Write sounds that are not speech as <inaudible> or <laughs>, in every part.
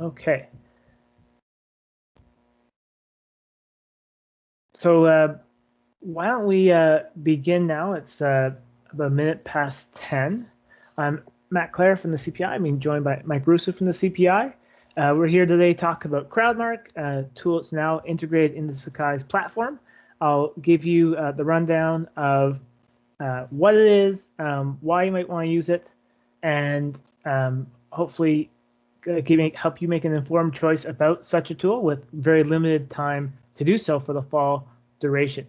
Okay. So uh, why don't we uh, begin now? It's uh, about a minute past 10. I'm Matt Clare from the CPI. I'm being joined by Mike Russo from the CPI. Uh, we're here today to talk about CrowdMark, a tool that's now integrated into Sakai's platform. I'll give you uh, the rundown of uh, what it is, um, why you might want to use it, and um, hopefully help you make an informed choice about such a tool with very limited time to do so for the fall duration.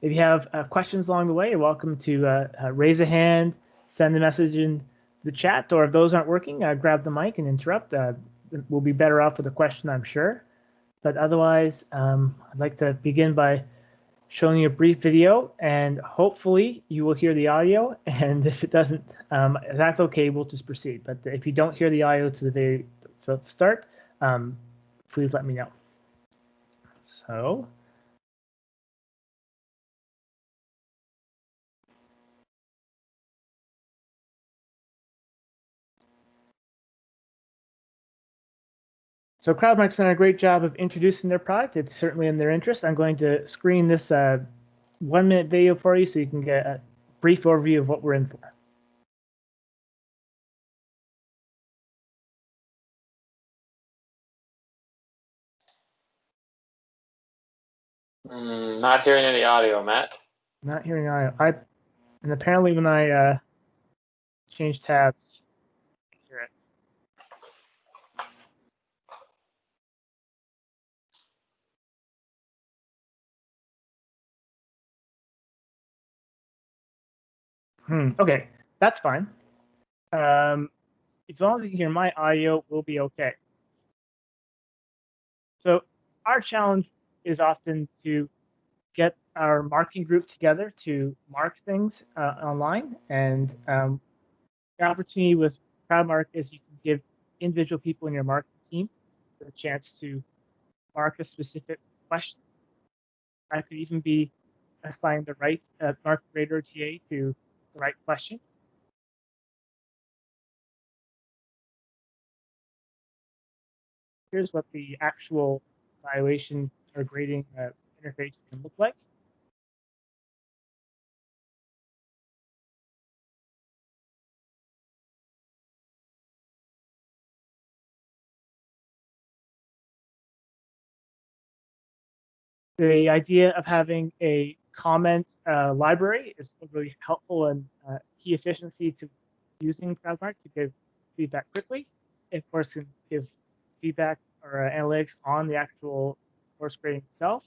If you have uh, questions along the way, you're welcome to uh, uh, raise a hand, send a message in the chat, or if those aren't working, uh, grab the mic and interrupt. Uh, we'll be better off with a question, I'm sure. But otherwise, um, I'd like to begin by showing you a brief video, and hopefully you will hear the audio. <laughs> And if it doesn't, um, that's okay. We'll just proceed. But if you don't hear the audio to the very the start, um, please let me know. So. So CrowdMark's done a great job of introducing their product. It's certainly in their interest. I'm going to screen this uh, one minute video for you so you can get a brief overview of what we're in for. Mm, not hearing any audio, Matt. Not hearing audio. I and apparently when I uh, change tabs, Hmm. Okay, that's fine. Um, as long as you hear my audio, we'll be okay. So our challenge is often to get our marketing group together to mark things uh, online. And um, the opportunity with CrowdMark is you can give individual people in your marketing team the chance to mark a specific question. I could even be assigned the right uh, market rater TA to right question. Here's what the actual evaluation or grading uh, interface can look like. The idea of having a comment uh, library is really helpful and uh, key efficiency to using CrowdMark to give feedback quickly. It, of course, can give feedback or uh, analytics on the actual course grading itself.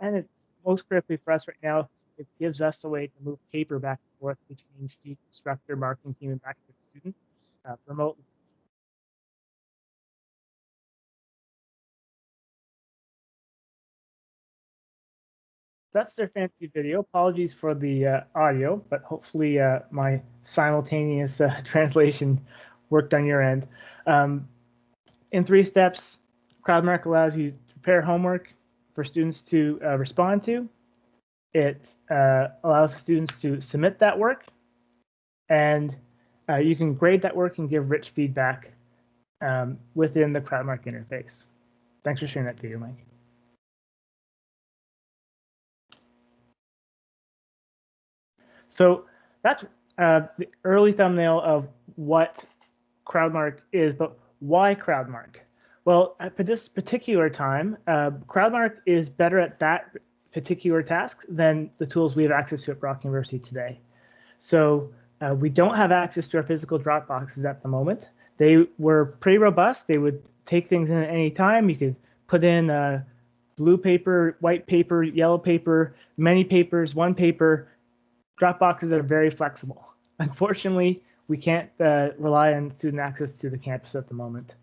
And it, most critically for us right now, it gives us a way to move paper back and forth between instructor, marketing team, and back to the student uh, remotely. That's their fancy video. Apologies for the uh, audio, but hopefully uh, my simultaneous uh, <laughs> translation worked on your end. Um, in three steps, CrowdMark allows you to prepare homework for students to uh, respond to. It uh, allows students to submit that work, and uh, you can grade that work and give rich feedback um, within the CrowdMark interface. Thanks for sharing that video, Mike. So that's uh, the early thumbnail of what CrowdMark is, but why CrowdMark? Well, at this particular time, uh, CrowdMark is better at that particular task than the tools we have access to at Brock University today. So uh, we don't have access to our physical drop boxes at the moment. They were pretty robust. They would take things in at any time. You could put in uh, blue paper, white paper, yellow paper, many papers, one paper, Dropboxes are very flexible. <laughs> Unfortunately, we can't uh, rely on student access to the campus at the moment.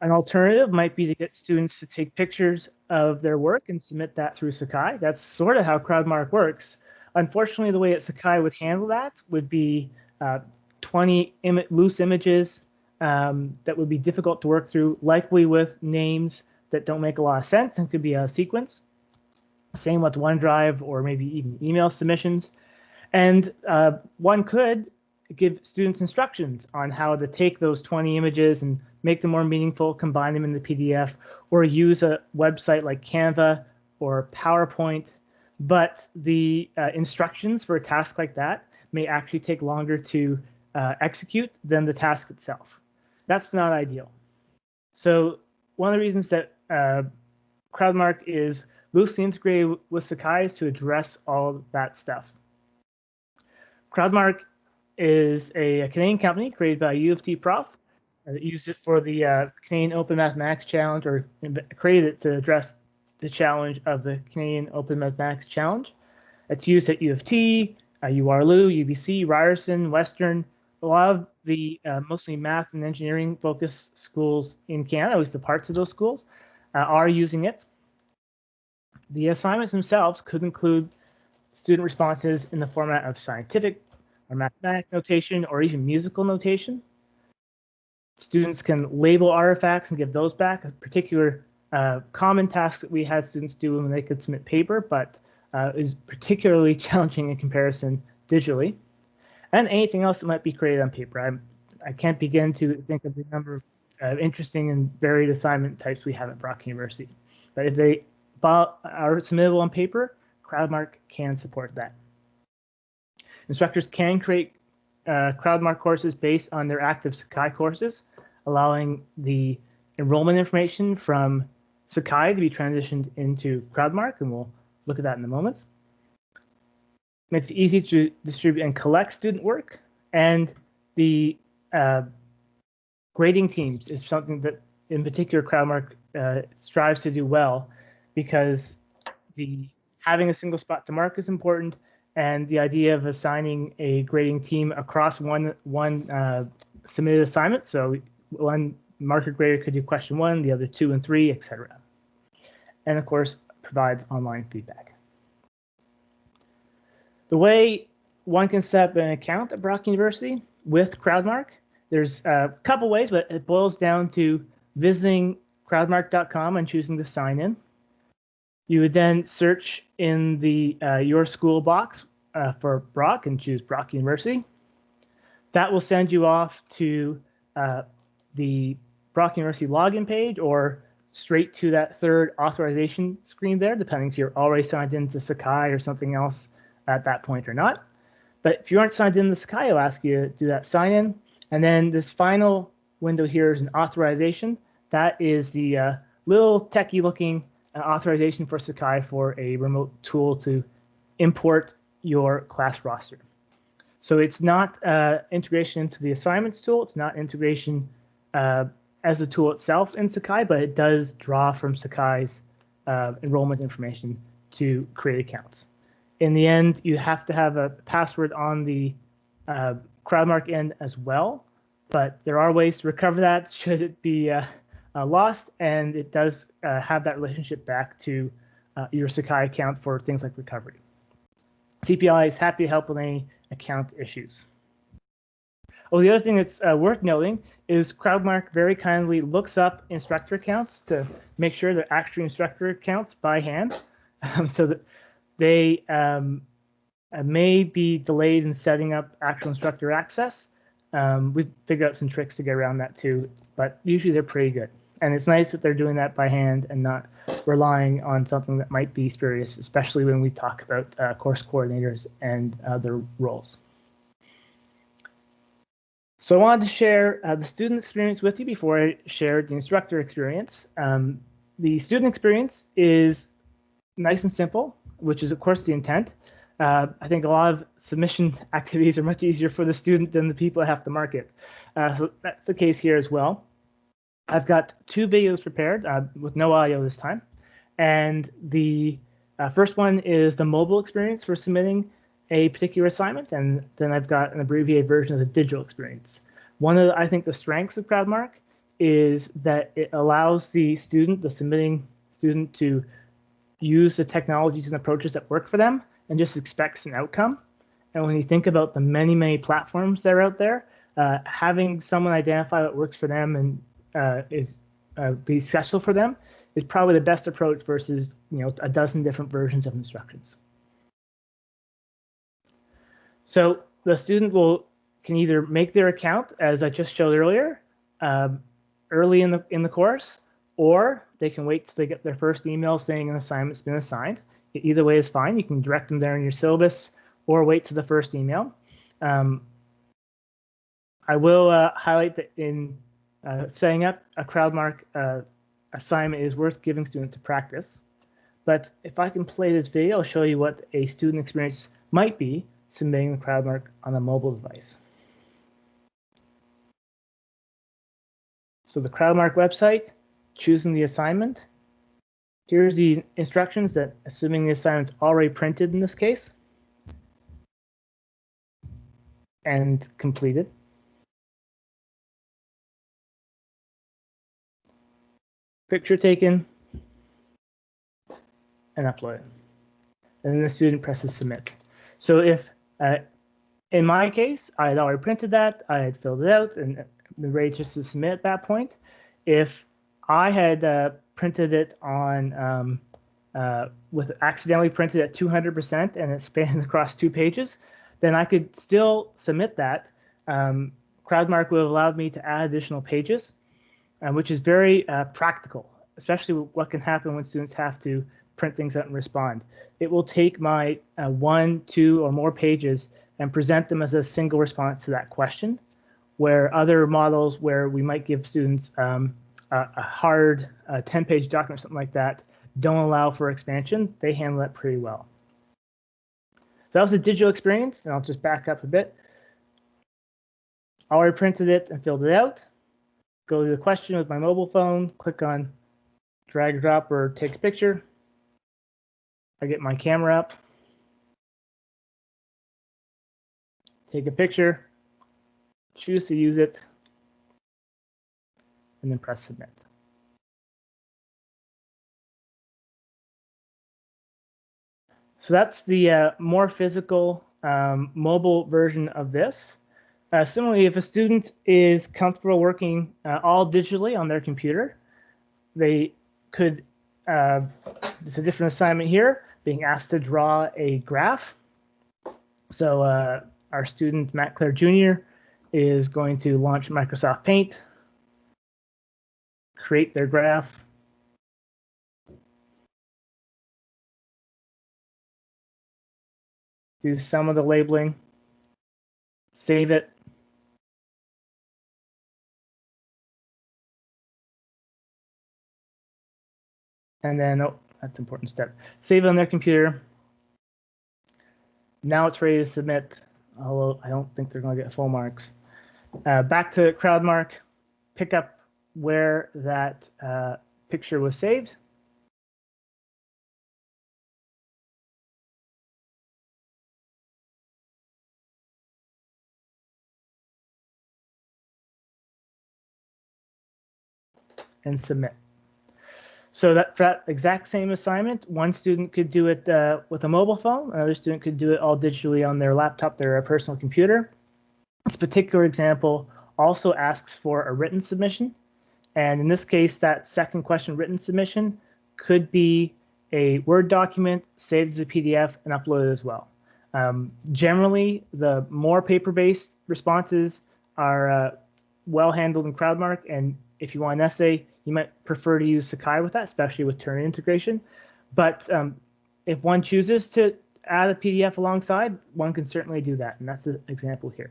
An alternative might be to get students to take pictures of their work and submit that through Sakai. That's sort of how CrowdMark works. Unfortunately, the way that Sakai would handle that would be uh, 20 Im loose images um, that would be difficult to work through, likely with names that don't make a lot of sense and could be a sequence. Same with OneDrive or maybe even email submissions. And uh, one could give students instructions on how to take those 20 images and make them more meaningful, combine them in the PDF, or use a website like Canva or PowerPoint. But the uh, instructions for a task like that may actually take longer to uh, execute than the task itself. That's not ideal. So one of the reasons that uh, CrowdMark is loosely integrated with Sakai is to address all that stuff. CrowdMark is a, Canadian company created by U of T prof that used it for the uh, Canadian Open Mathematics Challenge or created it to address the challenge of the Canadian Open Mathematics Challenge. It's used at U of T, uh, URLU, UBC, Ryerson, Western, a lot of the uh, mostly math and engineering focused schools in Canada, at least the parts of those schools, uh, are using it. The assignments themselves could include student responses in the format of scientific or mathematical notation or even musical notation. Students can label artifacts and give those back, a particular uh, common task that we had students do when they could submit paper, but uh, is particularly <laughs> challenging in comparison digitally. And anything else that might be created on paper. I'm, I can't begin to think of the number of uh, interesting and varied assignment types we have at Brock University. But if they are submittable on paper, CrowdMark can support that. Instructors can create uh, CrowdMark courses based on their active Sakai courses, allowing the enrollment information from Sakai to be transitioned into CrowdMark, and we'll look at that in a moment. Makes it easy to distribute and collect student work, and the uh, grading teams is something that, in particular, CrowdMark uh, strives to do well, because the having a single spot to mark is important, and the idea of assigning a grading team across one one uh, submitted assignment. So one marker grader could do question one, the other two and three, etc. And of course, provides online feedback. The way one can set up an account at Brock University with CrowdMark, there's a couple ways, but it boils down to visiting crowdmark.com and choosing to sign in. You would then search in the uh, your school box uh, for Brock and choose Brock University. That will send you off to uh, the Brock University login page or straight to that third authorization screen there, depending if you're already signed into Sakai or something else at that point or not. But if you aren't signed in to Sakai, it'll ask you to do that sign in. And then this final window here is an authorization. That is the uh, little techie looking uh, authorization for Sakai for a remote tool to import your class roster. So it's not uh, integration into the assignments tool. It's not integration uh, as a tool itself in Sakai, but it does draw from Sakai's uh, enrollment information to create accounts. In the end, you have to have a password on the uh, CrowdMark end as well, but there are ways to recover that <laughs> should it be uh, lost, and it does uh, have that relationship back to uh, your Sakai account for things like recovery. CPI is happy to help with any account issues. Oh, the other thing that's uh, worth noting is CrowdMark very kindly looks up instructor accounts to make sure they're actually instructor accounts by hand, <laughs> um, so that they um, uh, may be delayed in setting up actual instructor access. Um, we've figured out some tricks to get around that too, but usually they're pretty good. And it's nice that they're doing that by hand and not relying on something that might be spurious, especially when we talk about uh, course coordinators and other roles. So I wanted to share uh, the student experience with you before I shared the instructor experience. Um, the student experience is nice and simple, which is of course the intent. Uh, I think a lot of submission <laughs> activities are much easier for the student than the people that have to mark it. Uh, so that's the case here as well. I've got two videos prepared uh, with no audio this time. And the uh, first one is the mobile experience for submitting a particular assignment. And then I've got an abbreviated version of the digital experience. One of, the, I think, the strengths of CrowdMark is that it allows the student, the submitting student, to use the technologies and approaches that work for them and just expects an outcome. And when you think about the many, many platforms that are out there, uh, having someone identify what works for them and uh, is uh, be successful for them is probably the best approach versus you know a dozen different versions of instructions. So the student will can either make their account, as I just showed earlier, um, early in the in the course, or they can wait till they get their first email saying an assignment's been assigned. Either way is fine. You can direct them there in your syllabus, or wait to the first email. Um, I will uh, highlight that in uh, setting up a CrowdMark uh, assignment is worth giving students to practice. But if I can play this video, I'll show you what a student experience might be submitting the CrowdMark on a mobile device. So the CrowdMark website, choosing the assignment. Here's the instructions that, assuming the assignment's already printed in this case, and completed. Picture taken and uploaded. And then the student presses submit. So if, uh, in my case, I had already printed that, I had filled it out and ready just to submit at that point. If I had uh, printed it on um, uh, with accidentally printed at 200% and it spanned <laughs> across two pages, then I could still submit that. Um, CrowdMark would have allowed me to add additional pages, uh, which is very uh, practical, especially what can happen when students have to print things out and respond. It will take my uh, one, two, or more pages and present them as a single response to that question, where other models where we might give students um, a, a, hard 10-page document, something like that, don't allow for expansion. They handle that pretty well. So that was a digital experience, and I'll just back up a bit. I already printed it and filled it out. Go to the question with my mobile phone, click on drag, drop, or take a picture. I get my camera up, take a picture, choose to use it, and then press submit. So that's the uh, more physical um, mobile version of this. Uh, similarly, if a student is comfortable working uh, all digitally on their computer, they could, uh, it's a different assignment here, being asked to draw a graph. So uh, our student, Matt Clare Jr., is going to launch Microsoft Paint, create their graph, do some of the labeling, save it. And then, oh, that's an important step. Save it on their computer. Now it's ready to submit, although I don't think they're going to get full marks. Uh, back to CrowdMark, pick up where that uh, picture was saved. and submit. So that for that exact same assignment, one student could do it uh, with a mobile phone, another student could do it all digitally on their laptop, their personal computer. This particular example also asks for a written submission. And in this case, that second question written submission could be a Word document saved as a PDF and uploaded as well. Um, generally, the more paper-based responses are uh, well handled in CrowdMark and if you want an essay, you might prefer to use Sakai with that, especially with Turnitin integration. But um, if one chooses to add a PDF alongside, one can certainly do that, and that's an example here.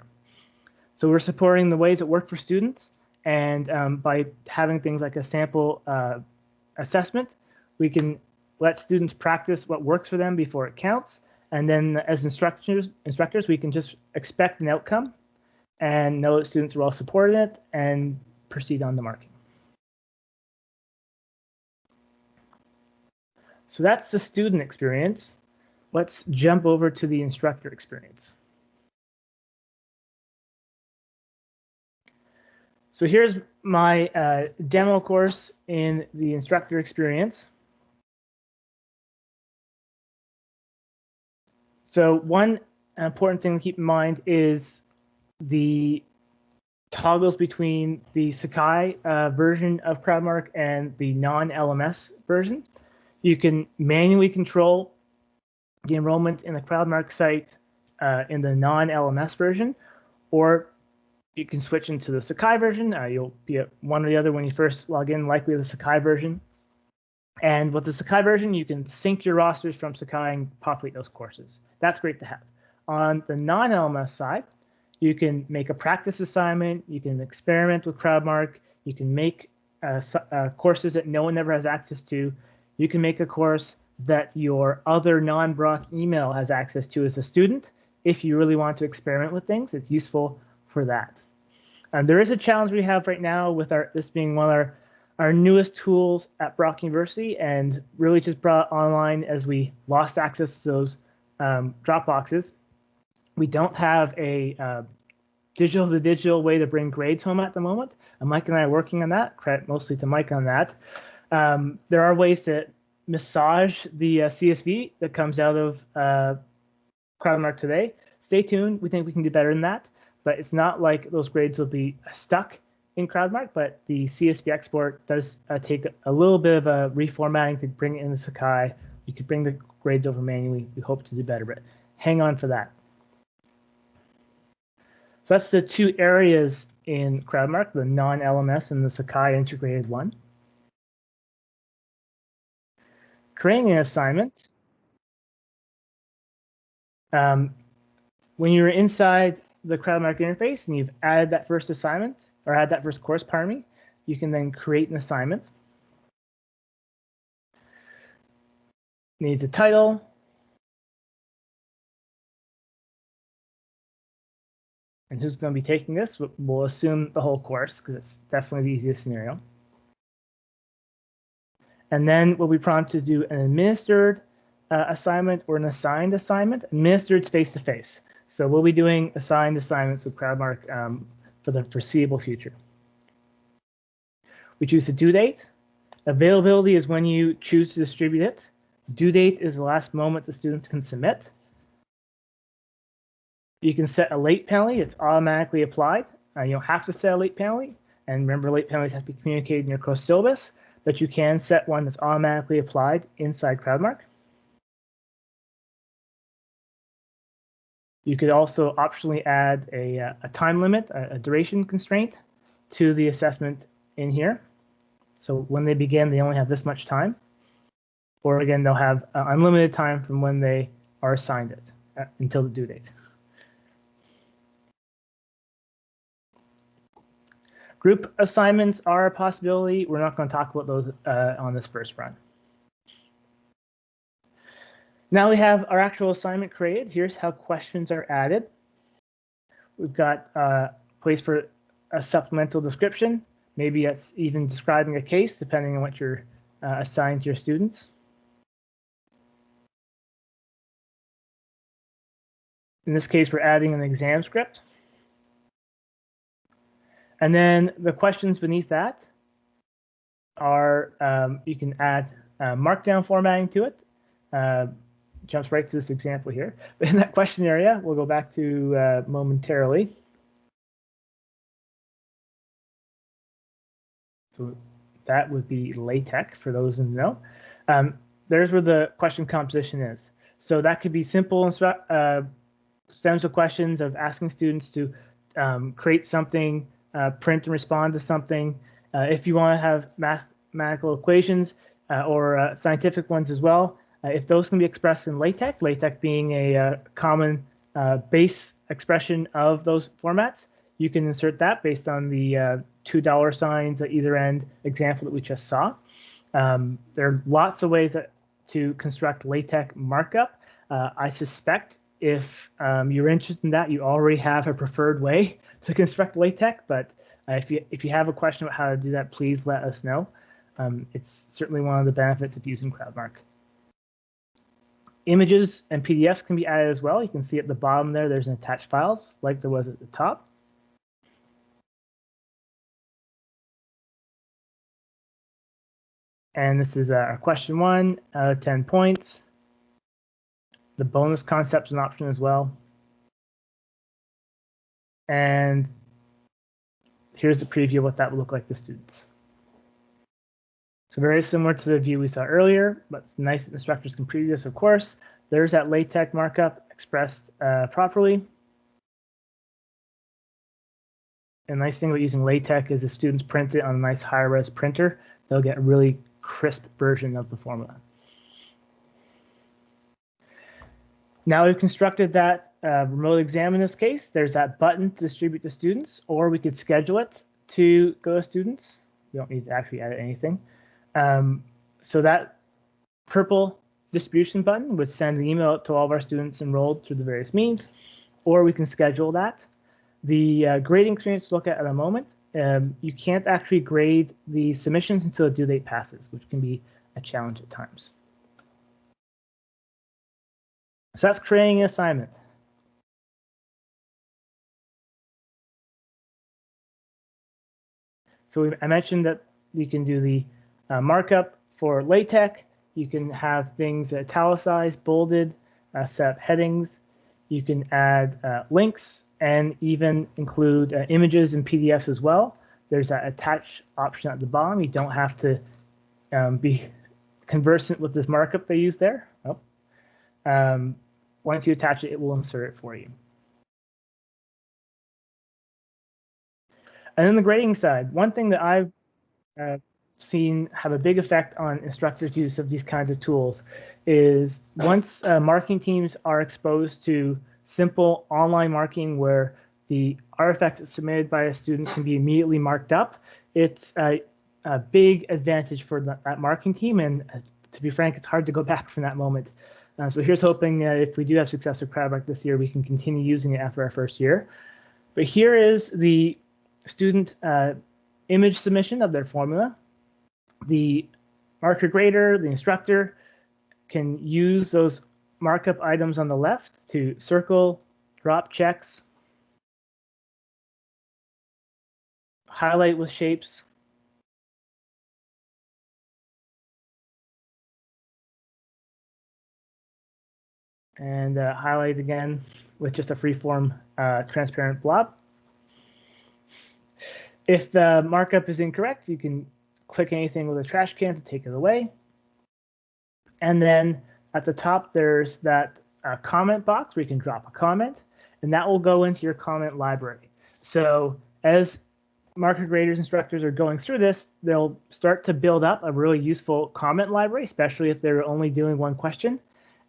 So we're supporting the ways that work for students, and um, by having things like a sample uh, assessment, we can let students practice what works for them before it counts, and then as instructors, instructors, we can just expect an outcome and know that students are well supported it and proceed on the marking. So that's the student experience. Let's jump over to the instructor experience. So here's my uh, demo course in the instructor experience. So one important thing to keep in mind is the toggles between the Sakai uh, version of CrowdMark and the non-LMS version. You can manually control the enrollment in the CrowdMark site uh, in the non-LMS version, or you can switch into the Sakai version. Uh, you'll be at one or the other when you first log in, likely the Sakai version. And with the Sakai version, you can sync your rosters from Sakai and populate those courses. That's great to have. On the non-LMS side, you can make a practice assignment. You can experiment with CrowdMark. You can make uh, uh, courses that no one ever has access to. You can make a course that your other non-Brock email has access to as a student. If you really want to experiment with things, it's useful for that. And there is a challenge we have right now with our this being one of our, our newest tools at Brock University and really just brought online as we lost access to those um, Dropboxes. We don't have a uh, digital to digital way to bring grades home at the moment. And Mike and I are working on that. Credit mostly to Mike on that. Um, there are ways to massage the uh, CSV that comes out of uh, CrowdMark today. Stay tuned. We think we can do better than that but it's not like those grades will be stuck in CrowdMark, but the CSV export does uh, take a little bit of a reformatting to bring in the Sakai. You could bring the grades over manually. We hope to do better, but hang on for that. So that's the two areas in CrowdMark, the non-LMS and the Sakai integrated one. Creating an assignment. Um, when you're inside the CrowdMark interface and you've added that first assignment or add that first course, pardon me, you can then create an assignment. Needs a title. And who's going to be taking this? We'll assume the whole course because it's definitely the easiest scenario. And then we'll be prompted to do an administered uh, assignment or an assigned assignment. Administered face-to-face. -face. So we'll be doing assigned assignments with CrowdMark um, for the foreseeable future. We choose a due date. Availability is when you choose to distribute it. Due date is the last moment the students can submit. You can set a late penalty. It's automatically applied. Uh, you don't have to set a late penalty. And remember, late penalties have to be communicated in your course syllabus, but you can set one that's automatically applied inside CrowdMark. You could also optionally add a, uh, a time limit, a, a, duration constraint to the assessment in here. So when they begin, they only have this much time. Or again, they'll have uh, unlimited time from when they are assigned it uh, until the due date. Group assignments are a possibility. We're not going to talk about those uh, on this first run. Now we have our actual assignment created. Here's how questions are added. We've got a uh, place for a supplemental description. Maybe it's even describing a case, depending on what you're uh, assigned to your students. In this case, we're adding an exam script. And then the questions beneath that are, um, you can add uh, markdown formatting to it. Uh, jumps right to this example here. But <laughs> in that question area, we'll go back to uh, momentarily. So that would be LaTeX for those the know. Um, there's where the question composition is. So that could be simple uh, stems of questions of asking students to um, create something, uh, print and respond to something. Uh, if you want to have mathematical equations uh, or uh, scientific ones as well, if those can be expressed in LaTeX, LaTeX being a common base expression of those formats, you can insert that based on the two dollar signs at either end example that we just saw. Um, there are lots of ways that, to construct LaTeX markup. I suspect if um, you're interested in that, you already have a preferred way to construct LaTeX, but uh, if, you, if you have a question about how to do that, please let us know. Um, it's certainly one of the benefits of using CrowdMark. Images and PDFs can be added as well. You can see at the bottom there, there's an attached files like there was at the top. And this is our question one out of 10 points. The bonus concepts an option as well. And here's a preview of what that would look like to students. So very similar to the view we saw earlier, but nice instructors can preview this, of course. there's that LaTeX markup expressed uh, properly. A nice thing about using LaTeX is if students print it on a nice high-res printer, they'll get a really crisp version of the formula. Now we've constructed that uh, remote exam in this case. There's that button to distribute to students, or we could schedule it to go to students. You don't need to actually edit anything. Um, so that purple distribution button would send an email out to all of our students enrolled through the various means, or we can schedule that. The uh, grading experience to look at in a moment. Um, you can't actually grade the submissions until the due date passes, which can be a challenge at times. So that's creating an assignment. So I mentioned that you can do the uh, markup for LaTeX. You can have things italicized, bolded, uh, set headings. You can add uh, links and even include uh, images and PDFs as well. There's that attach option at the bottom. You don't have to um, be <laughs> conversant with this markup they use there. Oh. Um, once you attach it, it will insert it for you. And then the grading side, one thing that I've uh, seen have a big effect on instructors' use of these kinds of tools is once uh, marking teams are exposed to simple online marking where the artifact that's submitted by a student can be immediately marked up, it's a, a big advantage for that, that marking team. And uh, to be frank, it's hard to go <laughs> back from that moment. Uh, so here's hoping uh, if we do have success with CrowdMark this year, we can continue using it after our first year. But here is the student uh, image submission of their formula. The marker grader, the instructor, can use those markup items on the left to circle, drop checks, highlight with shapes, and uh, highlight again with just a freeform uh, transparent blob. If the markup is incorrect, you can click anything with a trash can to take it away. And then at the top, there's that uh, comment box where you can drop a comment, and that will go into your comment library. So as marker graders instructors are going through this, they'll start to build up a really useful comment library, especially if they're only doing one question,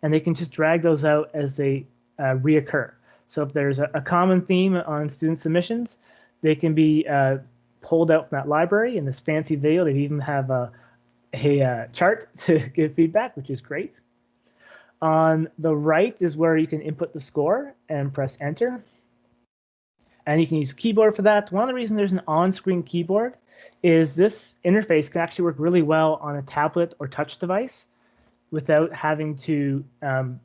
and they can just drag those out as they uh, reoccur. So if there's a, a, common theme on student submissions, they can be uh, pulled out from that library in this fancy video. They even have a, a uh, chart <laughs> to give feedback, which is great. On the right is where you can input the score and press enter. And you can use keyboard for that. One of the reasons there's an on-screen keyboard is this interface can actually work really well on a tablet or touch device without having to um,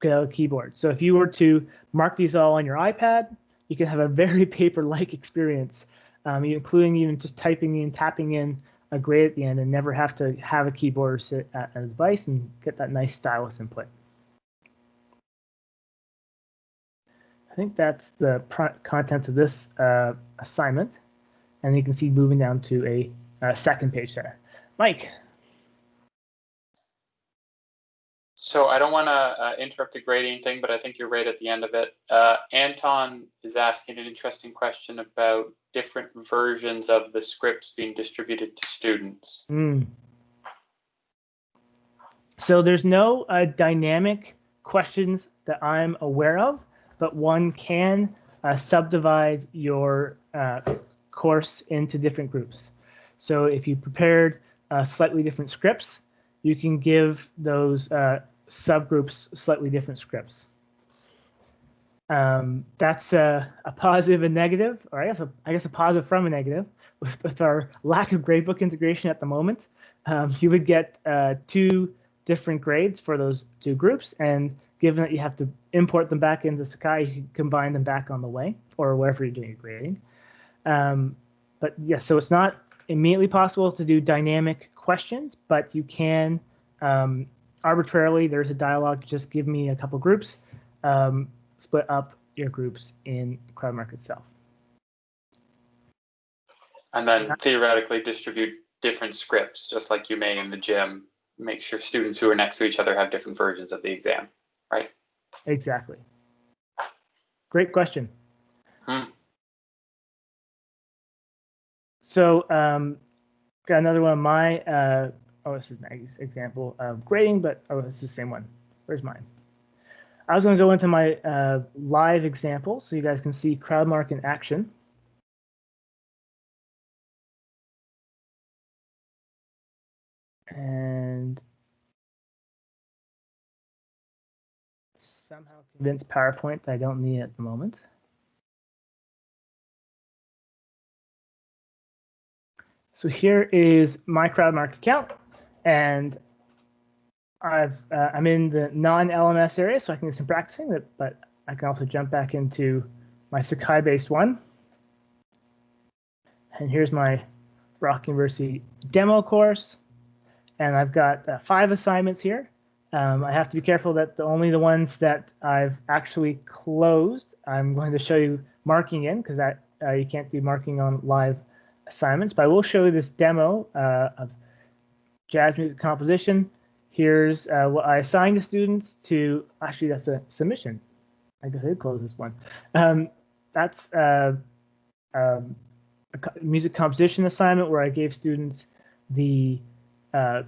get out a keyboard. So if you were to mark these all on your iPad, you can have a very <laughs> paper-like experience, um, including even just typing in, tapping in a grade at the end and never have to have a keyboard or sit at a device and get that nice stylus input. I think that's the content of this uh, assignment. And you can see moving down to a, a second page there. Mike. So I don't want to uh, interrupt the grading thing, but I think you're right at the end of it. Uh, Anton is asking an interesting question about different versions of the scripts being distributed to students. Mm. So there's no uh, dynamic questions that I'm aware of but one can uh, subdivide your uh, course into different groups. So if you prepared uh, slightly different scripts, you can give those uh, subgroups slightly different scripts. Um, that's a, a positive and negative, or I guess a, I guess a positive from a negative. <laughs> With, with our lack of gradebook integration at the moment, um, you would get uh, two different grades for those two groups, and given that you have to import them back into Sakai, you can combine them back on the way or wherever you're doing your grading. Um, but yes, yeah, so it's not immediately possible to do dynamic questions, but you can um, arbitrarily, there's a dialog, just give me a couple groups, um, split up your groups in CrowdMark itself. And then theoretically distribute different scripts, just like you may in the gym, make sure students who are next to each other have different versions of the exam. Right. Exactly. Great question. Hmm. So, um, got another one of my, uh, oh, this is an example of grading, but oh, it's the same one. Where's mine? I was going to go into my uh, live example so you guys can see CrowdMark in action. And somehow convince PowerPoint that I don't need it at the moment. So here is my CrowdMark account, and I've uh, I'm in the non-LMS area, so I can do some practicing. But I can also jump back into my Sakai-based one. And here's my Brock University demo course, and I've got uh, five assignments here. Um, I have to be careful that the only the ones that I've actually closed, I'm going to show you marking in because that uh, you can't do marking on live assignments. But I will show you this demo uh, of jazz music composition. Here's uh, what I assigned the students to. Actually, that's a submission. I guess I close this one. Um, that's uh, um, a music composition assignment where I gave students the uh,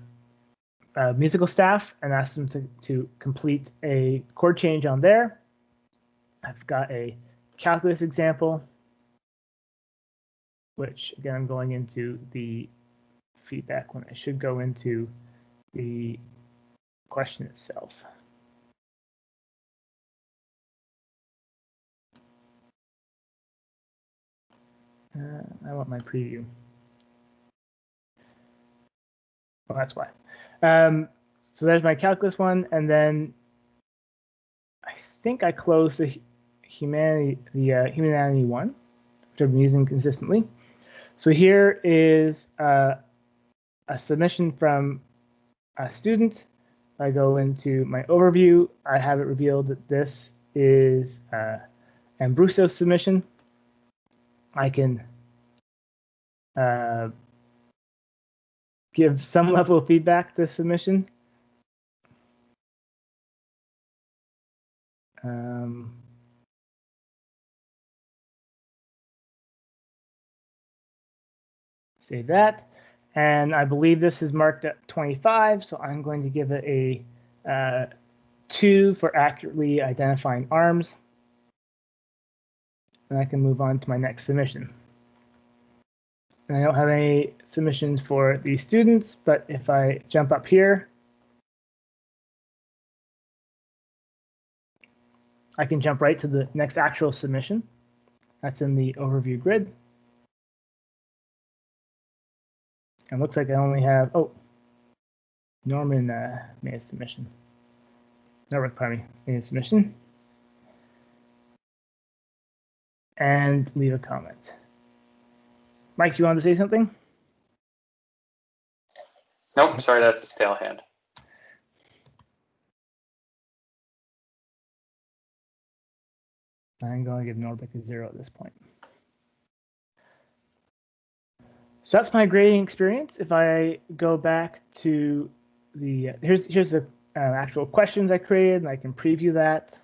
uh, musical staff and asked them to, to complete a chord change on there. I've got a calculus example, which again, I'm going into the feedback when I should go into the question itself. Uh, I want my preview. Well, that's why. Um, so there's my calculus one, and then I think I closed the humanity the uh, humanity one, which I've been using consistently. So here is uh, a submission from a student. I go into my overview. I have it revealed that this is uh, Ambrusso's submission. I can uh, give some <laughs> level of feedback to submission. Um, save that. And I believe this is marked at 25, so I'm going to give it a uh, 2 for accurately identifying arms. And I can move on to my next submission. And I don't have any submissions for these students, but if I jump up here, I can jump right to the next actual submission. That's in the overview grid. And looks like I only have, oh, Norman uh, made a submission. Norman, pardon me, made a submission. And leave a comment. Mike, you want to say something? Nope, sorry, that's a stale hand. I'm going to give Norbeck a zero at this point. So that's my grading experience. If I go back to the, uh, here's, here's the uh, actual questions I created and I can preview that.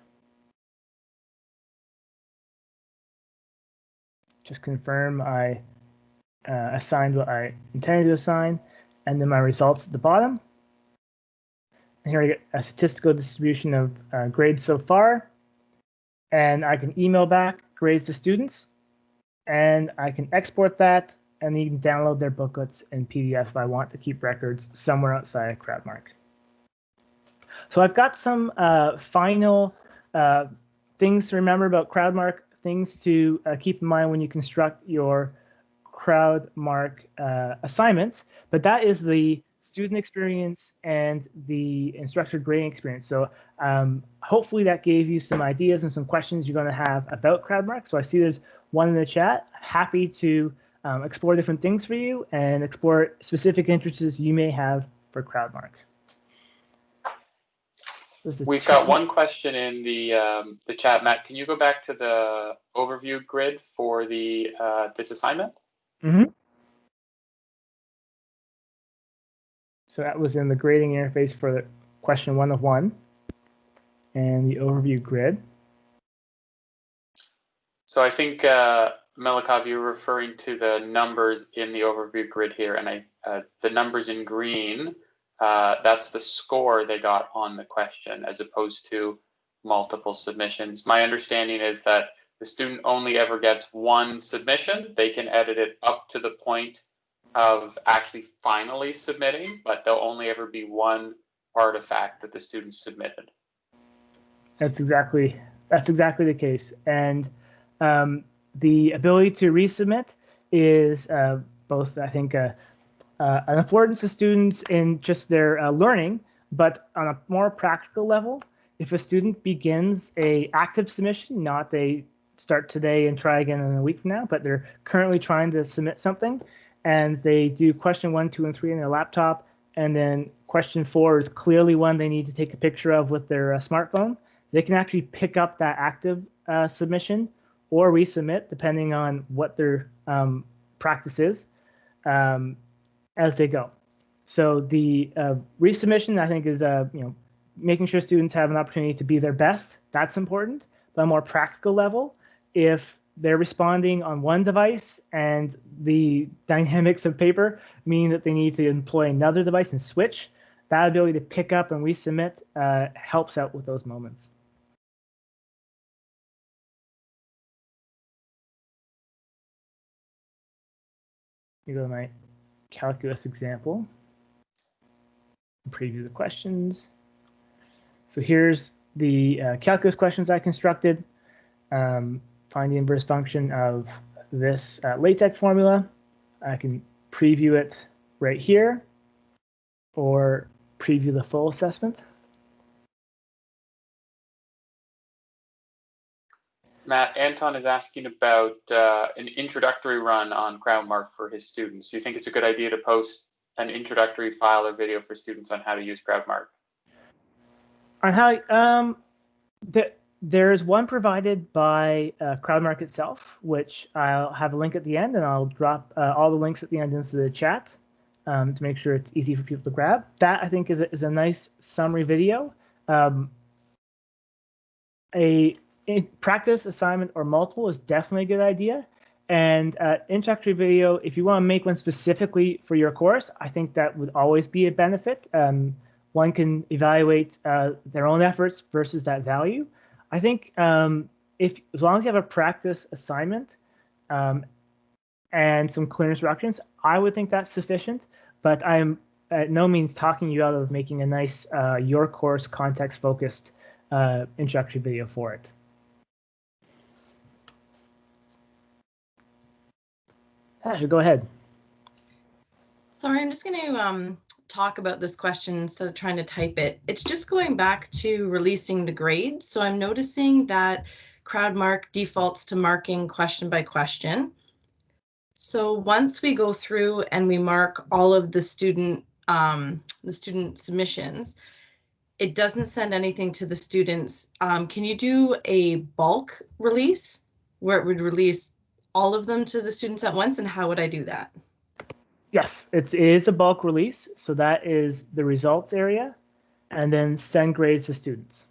Just confirm I uh, assigned what I intended to assign, and then my results at the bottom. And here I get a statistical distribution of uh, grades so far, and I can email back grades to students, and I can export that, and you can download their booklets in PDF if I want to keep records somewhere outside of CrowdMark. So I've got some uh, final uh, things to remember about CrowdMark, things to uh, keep in mind when you construct your CrowdMark uh, assignments, but that is the student experience and the instructor grading experience. So um, hopefully that gave you some ideas and some questions you're going to have about CrowdMark. So I see there's one in the chat. Happy to um, explore different things for you and explore specific interests you may have for CrowdMark. We've got one question in the um, the chat, Matt. Can you go back to the overview grid for the uh, this assignment? Mm-hmm. So that was in the grading interface for the question one of one. and the overview grid. So I think, uh, Melikov, you're referring to the numbers in the overview grid here, and I, uh, the numbers in green, uh, that's the score they got on the question as opposed to multiple submissions. My understanding is that the student only ever gets one submission. They can edit it up to the point of actually finally submitting, but there'll only ever be one artifact that the student submitted. That's exactly that's exactly the case, and um, the ability to resubmit is uh, both, I think, uh, uh, an affordance to students in just their uh, learning, but on a more practical level, if a student begins a active submission, not they start today and try again in a week from now, but they're currently trying to submit something, and they do question one, two, and three in their laptop, and then question four is clearly one they need to take a picture of with their uh, smartphone. They can actually pick up that active uh, submission or resubmit, depending on what their um, practice is, um, as they go. So the uh, resubmission, I think, is uh, you know making sure students have an opportunity to be their best. That's important. But a more practical level, if they're responding on one device and the <laughs> dynamics of paper mean that they need to employ another device and switch, that ability to pick up and resubmit uh, helps out with those moments. Me go to my calculus example. Preview the questions. So here's the uh, calculus questions I constructed. Um, find the inverse function of this uh, LaTeX formula. I can preview it right here or preview the full assessment. Matt, Anton is asking about uh, an introductory run on CrowdMark for his students. Do you think it's a good idea to post an introductory file or video for students on how to use CrowdMark? On how, um, the, there's one provided by uh, CrowdMark itself, which I'll have a link at the end, and I'll drop uh, all the links at the end into the chat um, to make sure it's easy for people to grab. That I think is a, is a nice summary video. Um, a practice assignment or multiple is definitely a good idea. And uh, introductory video, if you want to make one specifically for your course, I think that would always be a benefit. Um, one can evaluate uh, their own efforts versus that value. I think um, if as long as you have a practice assignment um, and some clear instructions, I would think that's sufficient. But I'm at no means talking you out of making a nice uh, your course context focused uh, introductory video for it. Go ahead. Sorry, I'm just going to um, talk about this question instead of trying to type it. It's just going back to releasing the grade. So I'm noticing that CrowdMark defaults to marking question by question. So once we go through and we mark all of the student um, the student submissions, it doesn't send anything to the students. Um, can you do a bulk release where it would release all of them to the students at once and how would I do that? Yes, it is a bulk release. So that is the results area and then send grades to students.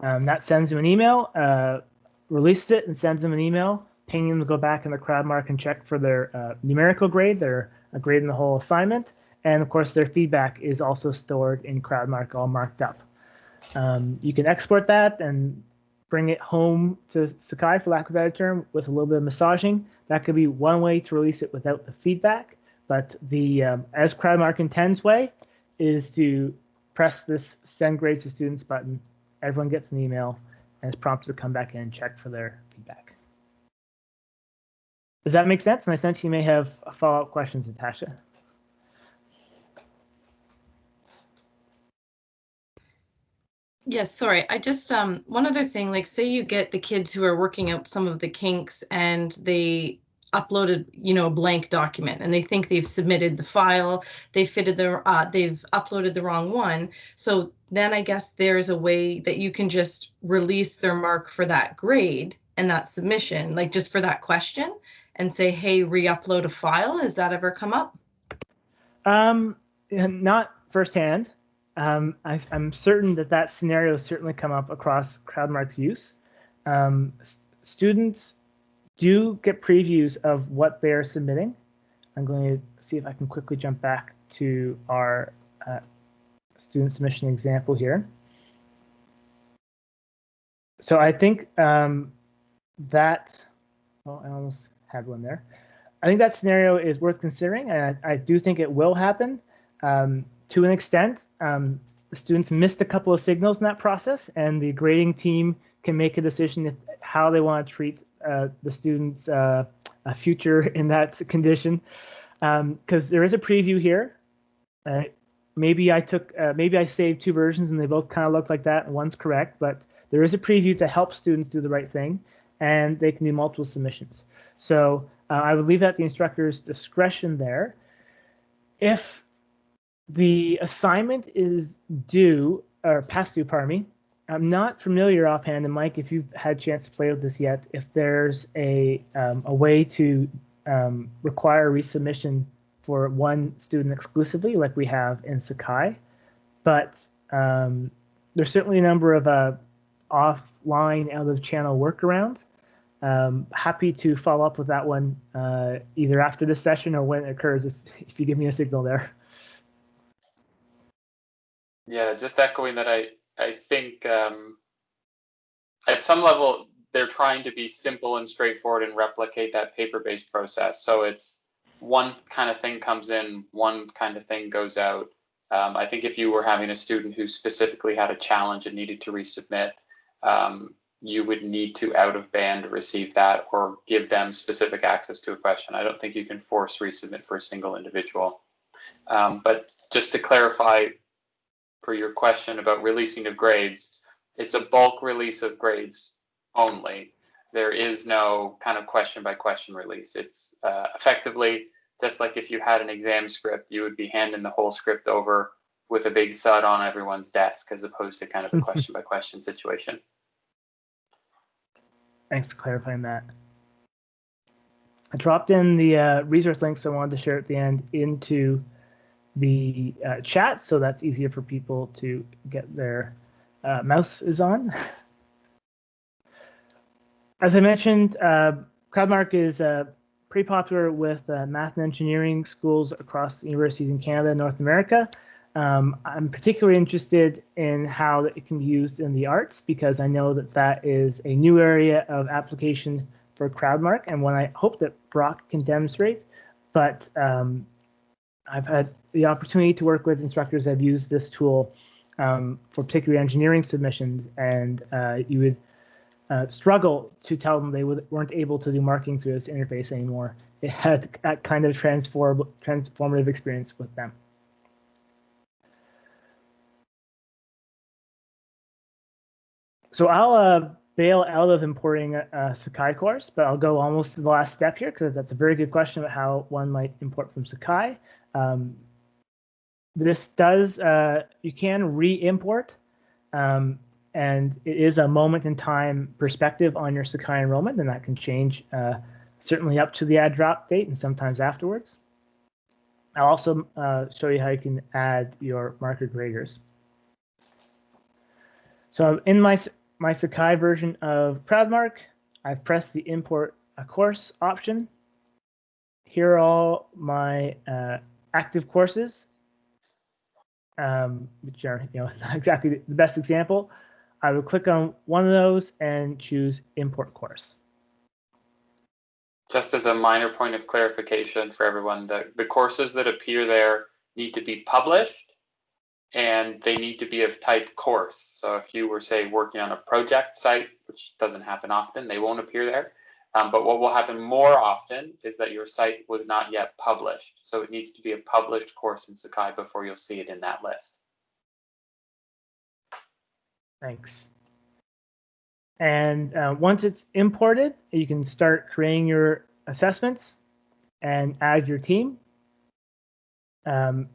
Um, that sends them an email, uh, releases it and sends them an email, pinging them to go back in the CrowdMark and check for their uh, numerical grade, their uh, grade in the whole assignment. And of course, their feedback is also stored in CrowdMark, all marked up. Um, you can export that and bring it home to Sakai, for lack of a better term, with a little bit of massaging. That could be one way to release it without the feedback. But the um, as CrowdMark intends way is to press this send grades to students button. Everyone gets an email and is prompted to come back in and check for their feedback. Does that make sense? And I sense you may have follow-up questions, Natasha. Yes, sorry. I just um one other thing, like say you get the kids who are working out some of the kinks and they uploaded, you know, a blank document and they think they've submitted the file, they fitted the uh, they've uploaded the wrong one. So then I guess there's a way that you can just release their mark for that grade and that submission, like just for that question and say, hey, re-upload a file. Has that ever come up? Um, not firsthand. Um, I, am certain that that scenario has certainly come up across CrowdMark's use. Um, students do get previews of what they're submitting. I'm going to see if I can quickly jump back to our uh, student submission example here. So I think um, that, well, I almost had one there. I think that scenario is worth considering, and I, I do think it will happen um, to an extent. Um, the students missed a couple of signals in that process, and the grading team can make a decision if, how they want to treat uh, the student's uh, future <laughs> in that condition. Because um, there is a preview here. Uh, maybe I took, uh, maybe I saved two versions and they both kind of look like that, and one's correct, but there is a preview to help students do the right thing, and they can do multiple submissions. So uh, I would leave that the instructor's discretion there. If the assignment is due, or past due, pardon me, I'm not familiar offhand, and Mike, if you've had a chance to play with this yet, if there's a, um, a way to um, require resubmission for one student exclusively, like we have in Sakai, but um, there's certainly a number of uh, offline, out of channel workarounds. Um, happy to follow up with that one uh, either after this session or when it occurs if, if you give me a signal there. Yeah, just echoing that I, I think um, at some level they're trying to be simple and straightforward and replicate that paper-based process. So it's one kind of thing comes in, one kind of thing goes out. Um, I think if you were having a student who specifically had a challenge and needed to resubmit, um, you would need to out of band receive that or give them specific access to a question. I don't think you can force resubmit for a single individual. Um, but just to clarify for your question about releasing of grades, it's a bulk release of grades only. There is no kind of question by question release. It's uh, effectively just like if you had an exam script, you would be handing the whole script over with a big thud on everyone's desk as opposed to kind of a question by question situation. Thanks for clarifying that. I dropped in the uh, resource links I wanted to share at the end into the uh, chat, so that's easier for people to get their uh, mouse is on. <laughs> As I mentioned, uh, CrowdMark is uh, pretty popular with uh, math and engineering schools across universities in Canada and North America. Um, I'm particularly interested in how it can be used in the arts because I know that that is a new area of application for CrowdMark and one I hope that Brock can demonstrate. But um, I've had the opportunity to work with instructors that have used this tool um, for particularly engineering submissions, and uh, you would uh, struggle to tell them they would, weren't able to do marking through this interface anymore. It had that kind of transform, transformative experience with them. So I'll uh, bail out of importing a, a, Sakai course, but I'll go almost to the last step here because that's a very good question about how one might import from Sakai. Um, this does, uh, you can re-import, um, and it is a moment in time perspective on your Sakai enrollment, and that can change uh, certainly up to the add drop date and sometimes afterwards. I'll also uh, show you how you can add your marker graders. So in my my Sakai version of CrowdMark, I've pressed the import a course option. Here are all my uh, active courses, um, which are you know <laughs> not exactly the best example. I would click on one of those and choose import course. Just as a minor point of clarification for everyone, the, the courses that appear there need to be published and they need to be of type course. So if you were, say, working on a project site, which doesn't happen often, they won't appear there. Um, but what will happen more often is that your site was not yet published. So it needs to be a published course in Sakai before you'll see it in that list. Thanks. And uh, once it's imported, you can start creating your assessments and add your team. Um,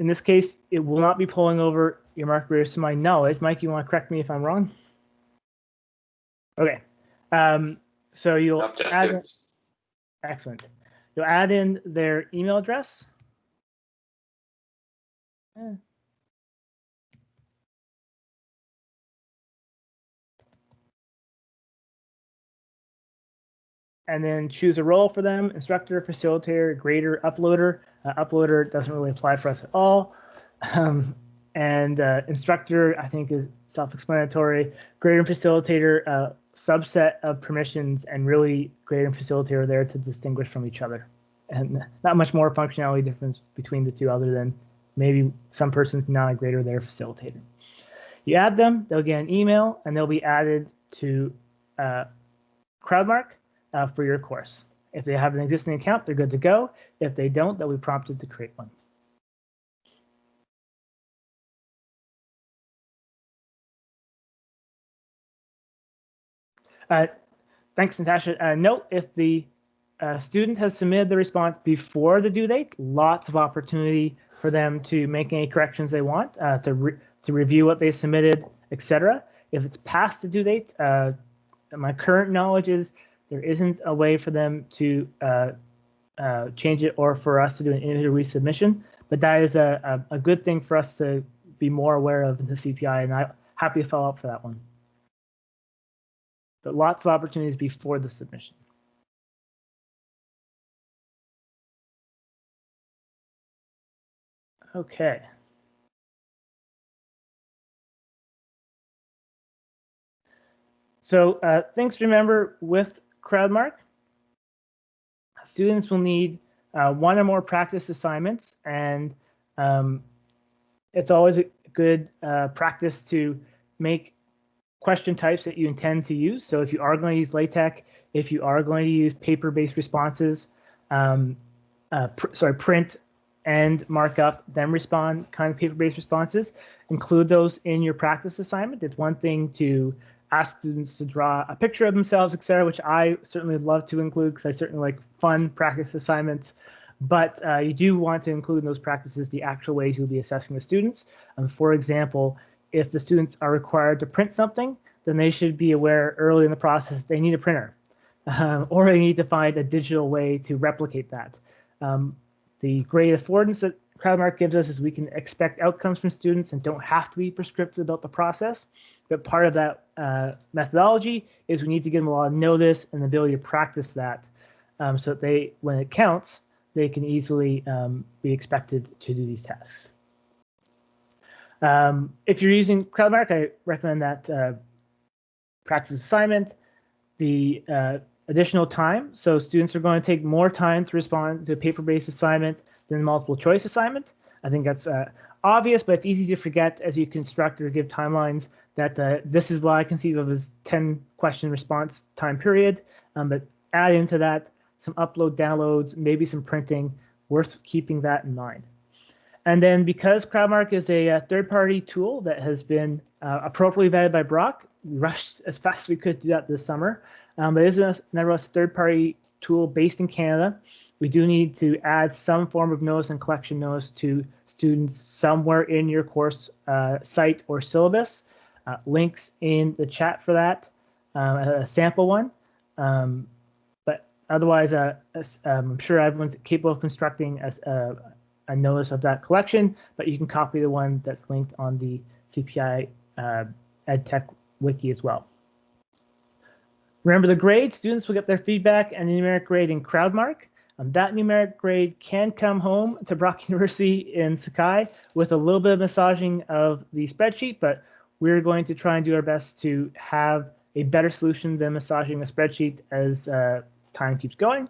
in this case, it will not be pulling over your mark graders to my knowledge. Mike, you want to correct me if I'm wrong? Okay. Um, so you'll add in, excellent. You'll add in their email address. Eh. And then choose a role for them, instructor, facilitator, grader, uploader. Uh, uploader doesn't really apply for us at all. Um, and uh, instructor, I think, is self-explanatory. Grader and facilitator, uh, subset of permissions, and really and facilitator are there to distinguish from each other. And not much more functionality difference between the two other than maybe some person's not a grader, they're a facilitator. You add them, they'll get an email, and they'll be added to uh, CrowdMark uh, for your course. If they have an existing account, they're good to go. If they don't, they'll be prompted to create one. Uh, thanks, Natasha. Uh, note if the uh, student has submitted the response before the due date, lots of opportunity for them to make any corrections they want, uh, to, re to review what they submitted, etc. If it's past the due date, uh, my current knowledge is there isn't a way for them to uh, uh, change it or for us to do an individual resubmission, but that is a, a, a, good thing for us to be more aware of in the CPI, and I'm happy to follow up for that one. But lots of opportunities before the submission. Okay. So uh, things to remember with CrowdMark. Students will need uh, one or more practice assignments, and um, it's always a good uh, practice to make question types that you intend to use. So if you are going to use LaTeX, if you are going to use paper-based responses, um, uh, pr sorry, print and markup, then respond kind of paper-based responses, include those in your practice assignment. It's one thing to ask students to draw a picture of themselves, etc., which I certainly love to include because I certainly like fun practice assignments. But uh, you do want to include in those practices the actual ways you'll be assessing the students. Um, for example, if the students are required to print something, then they should be aware early in the process they need a printer, <laughs> um, or they need to find a digital way to replicate that. Um, the great affordance that CrowdMark gives us is we can expect outcomes from students and don't have to be prescriptive about the process. But part of that uh, methodology is we need to give them a lot of notice and the ability to practice that um, so that they, when it counts, they can easily um, be expected to do these tasks. Um, if you're using CrowdMark, I recommend that uh, practice assignment, the uh, additional time. So students are going to take more time to respond to a paper-based assignment than multiple choice assignment. I think that's uh, obvious, but it's easy to forget as you construct or give timelines that uh, this is what I conceive of as 10 question response time period. Um, but add into that some upload downloads, maybe some printing, worth keeping that in mind. And then because CrowdMark is a, a third-party tool that has been uh, appropriately vetted by Brock, we rushed <laughs> as fast as we could do that this summer. Um, but it is a, nevertheless a third-party tool based in Canada. We do need to add some form of notice and collection notice to students somewhere in your course uh, site or syllabus. Uh, links in the chat for that, um, a sample one. Um, but otherwise, uh, um, I'm sure everyone's capable of constructing a, a, a, notice of that collection, but you can copy the one that's linked on the CPI uh, EdTech wiki as well. Remember the grade, students will get their feedback and numeric grade in CrowdMark. Um, that numeric grade can come home to Brock <laughs> University in Sakai with a little bit of massaging of the spreadsheet, but we're going to try and do our best to have a better solution than massaging the spreadsheet as uh, time keeps going.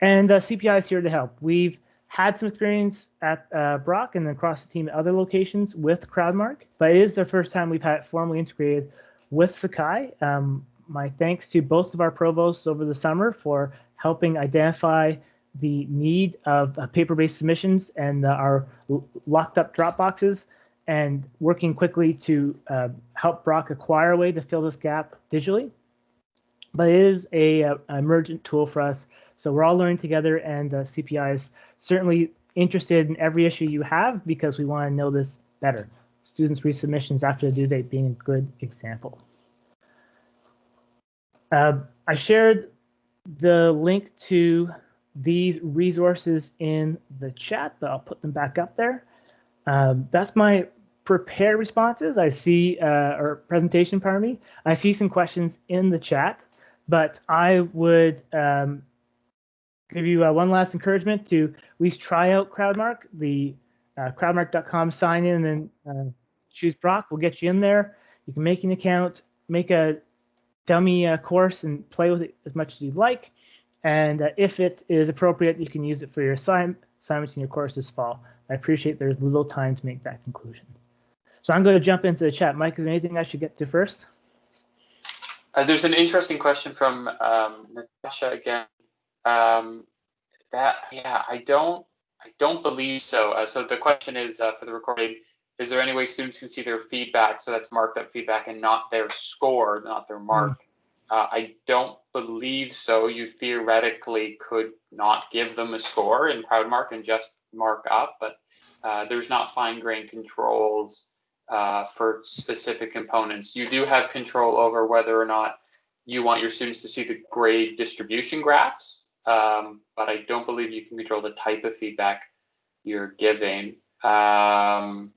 And uh, CPI is here to help. We've had some experience at uh, Brock and then across the team at other locations with CrowdMark, but it is the first time we've had it formally integrated with Sakai. Um, my thanks to both of our provosts over the summer for helping identify the need of uh, paper-based submissions and uh, our locked up Dropboxes and working quickly to uh, help Brock acquire a way to fill this gap digitally. But it is a, a emergent tool for us. So we're all learning together and uh, CPI is certainly interested in every issue you have because we want to know this better. Students resubmissions after the due date being a good example. Uh, I shared the link to these resources in the chat, but I'll put them back up there. Um, that's my prepared responses. I see, uh, or presentation, pardon me. I see some questions in the chat. but I would um, give you uh, one last encouragement to at least try out Crowdmark. The uh, crowdmark.com sign in and then uh, choose Brock We'll get you in there. You can make an account, make a dummy uh, course, and play with it as much as you'd like. And uh, if it is appropriate, you can use it for your assign- assignments in your course this fall. I appreciate there's little time to make that conclusion. So I'm going to jump into the chat. Mike, is there anything I should get to first? Uh, there's an interesting question from um, Natasha again. Um, that yeah, I don't I don't believe so. Uh, so the question is uh, for the recording: Is there any way students can see their feedback? So that's marked up feedback and not their score, not their mark. Mm. Uh, I don't believe so. You theoretically could not give them a score in CrowdMark and just mark up, but uh, there's not fine grained controls uh, for specific components. You do have control over whether or not you want your students to see the grade distribution graphs, um, but I don't believe you can control the type of feedback you're giving. Um,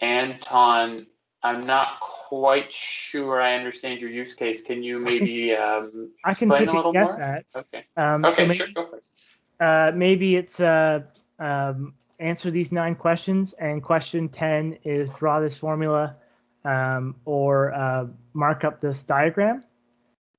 Anton, I'm not quite sure I understand your use case. Can you maybe <laughs> um, I can take a, a guess more? at. Okay. Um, okay, so maybe, sure, go for it. Uh, maybe it's uh, um, answer these nine questions, and question 10 is draw this formula um, or uh, mark up this diagram.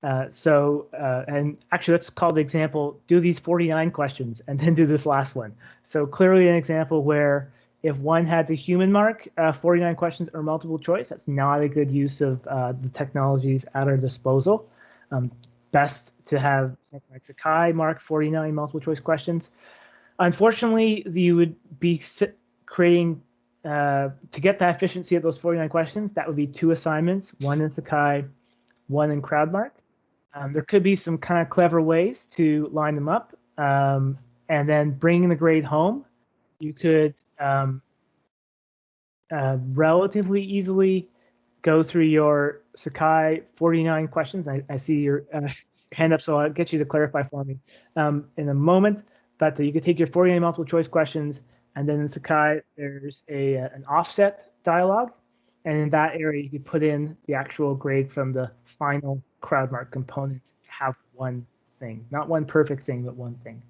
Uh, so, uh, and actually, let's call the example, do these 49 questions and then do this last one. So clearly an example where if one had the human mark, uh, 49 questions or multiple choice, that's not a good use of uh, the technologies at our disposal. Um, best to have something like Sakai mark 49 multiple choice questions. Unfortunately, you would be creating, uh, to get that efficiency of those 49 questions, that would be two assignments, one in Sakai, one in CrowdMark. Um, there could be some kind of clever ways to line them up um, and then bringing the grade home. You could um, uh, relatively easily go through your Sakai 49 questions. I, I see your uh, hand up, so I'll get you to clarify for me um, in a moment. But you could take your 49 multiple choice questions, and then in Sakai, there's a an offset dialog. And in that area, you could put in the actual grade from the final CrowdMark component have one thing, not one perfect thing, but one thing.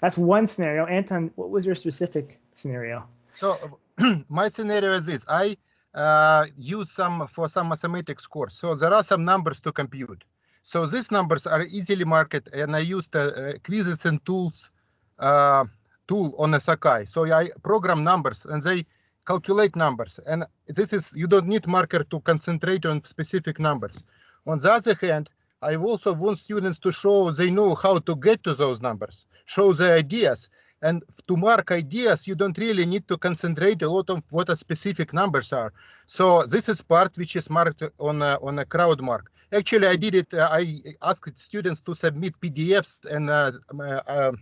That's one scenario. Anton, what was your specific scenario? So <clears throat> my scenario is this. I uh, use some for some mathematics course. So there are some numbers to compute. So these numbers are easily marked, and I use the uh, quizzes and tools uh, tool on a Sakai. So I program numbers, and they calculate numbers. And this is you don't need marker to concentrate on specific numbers. On the other hand, I also want students to show they know how to get to those numbers, show the ideas. And to mark ideas, you don't really need to concentrate a lot on what the specific numbers are. So this is part which is marked on a, on a CrowdMark. Actually, I did it. Uh, I asked students to submit PDFs and uh, uh,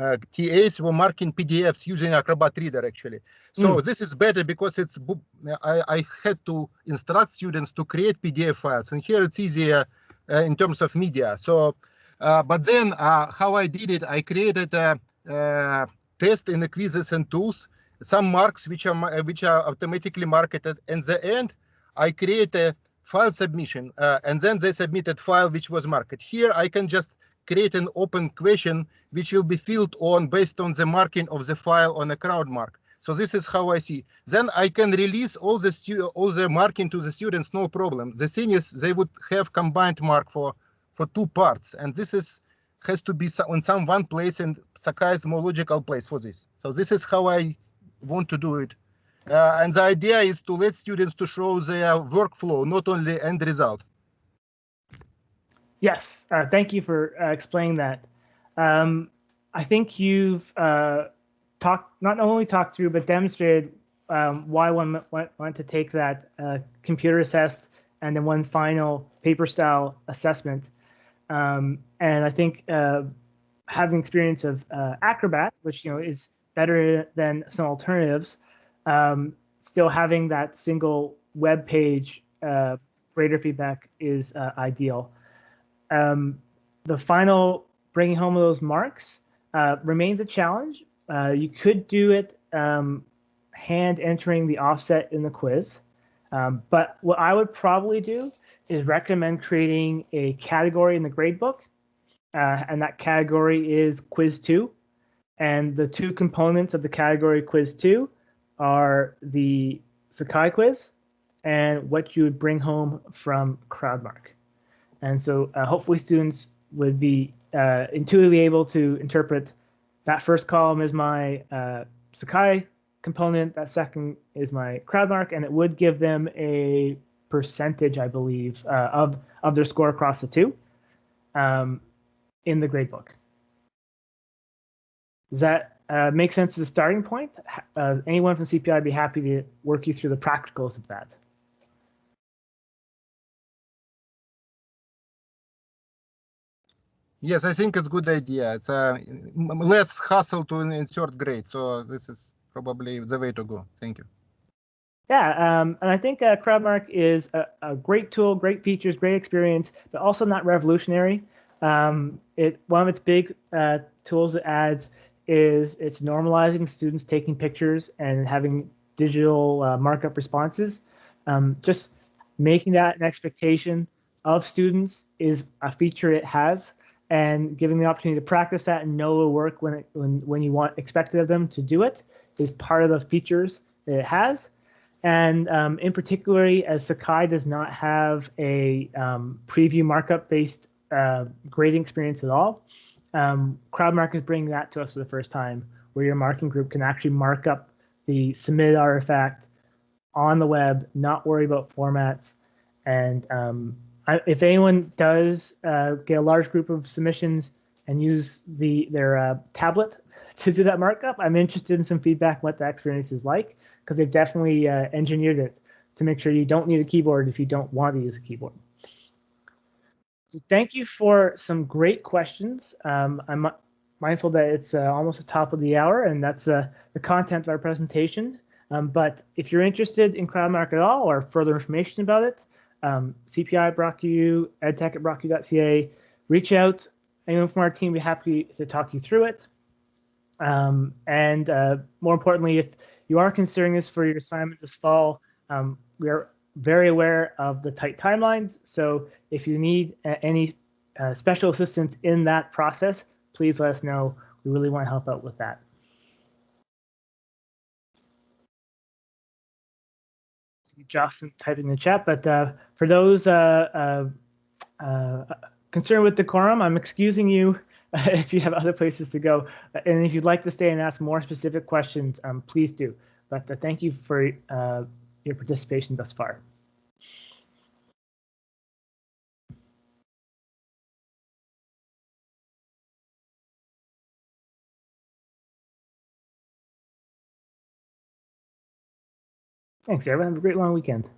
uh, TAs were marking PDFs using Acrobat Reader actually. So mm. this is better because it's I, I, had to instruct students to create PDF files, and here it's easier uh, in terms of media. So, uh, but then uh, how I did it, I created a, a, test in the quizzes and tools, some marks which are which are automatically marketed, and the end I create a file submission, uh, and then they submitted file which was marked. Here I can just create an open question which will be filled on based on the marking of the file on a CrowdMark. So this is how I see. Then I can release all the all the marking to the students, no problem. The thing is, they would have combined mark for for two parts, and this is has to be on some one place, and Sakai more logical place for this. So this is how I want to do it. Uh, and the idea is to let students to show their workflow, not only end result. Yes, uh, thank you for uh, explaining that. Um, I think you've uh, talked, not only talked through, but demonstrated um, why one want, to take that uh, computer assessed and then one final paper style assessment. Um, and I think uh, having experience of uh, Acrobat, which you know is better than some alternatives, um, still having that single web page grader feedback is ideal. Um, the final bringing home of those marks uh, remains a challenge. Uh, you could do it um, hand entering the offset in the quiz. Um, but what I would probably do is recommend creating a category in the gradebook, uh, and that category is Quiz 2. And the two components of the category Quiz 2 are the Sakai quiz and what you would bring home from CrowdMark. And so uh, hopefully students would be uh, intuitively able to interpret that first column is my uh, Sakai component, that second is my CrowdMark, and it would give them a percentage, I believe, uh, of, of their score across the two um, in the gradebook. Does that uh, make sense as a starting point? Uh, anyone from CPI would be happy to work you through the practicals of that. Yes, I think it's a good idea. It's a less hassle to insert grade. So this is probably the way to go. Thank you. Yeah, um, and I think uh, CrowdMark is a, a, great tool, great features, great experience, but also not revolutionary. Um, it one of its big uh, tools it adds is it's normalizing students taking pictures and having digital uh, markup responses. Um, just making that an expectation of students is a feature it has and giving the opportunity to practice that and know it'll work when it, when when you want expected of them to do it is part of the features that it has. And um, in particular, as Sakai does not have a um, preview markup based uh, grading experience at all, um, CrowdMark is bringing that to us for the first time, where your marking group can actually mark up the submitted artifact on the web, not worry about formats. And um, I, if anyone does uh, get a large group of submissions and use the their uh, tablet <laughs> to do that markup, I'm interested in some feedback what that experience is like because they've definitely uh, engineered it to make sure you don't need a keyboard if you don't want to use a keyboard. So thank you for some great questions. Um, I'm mindful that it's uh, almost the top of the hour and that's uh, the content of our presentation. Um, but if you're interested in CrowdMark at all or further information about it, um, CPI BrockU, edtech at brocku.ca, reach out. Anyone from our team will be happy to talk you through it. Um, and uh, more importantly, if you are considering this for your assignment this fall, um, we are very aware of the tight timelines. So if you need uh, any uh, special assistance in that process, please let us know. We really want to help out with that. Justin typing in the chat, but uh, for those uh, uh, uh, concerned with decorum, I'm excusing you <laughs> if you have other places to go. And if you'd like to stay and ask more specific questions, um, please do. But uh, thank you for your participation thus far. Thanks, everyone. Have a great long weekend.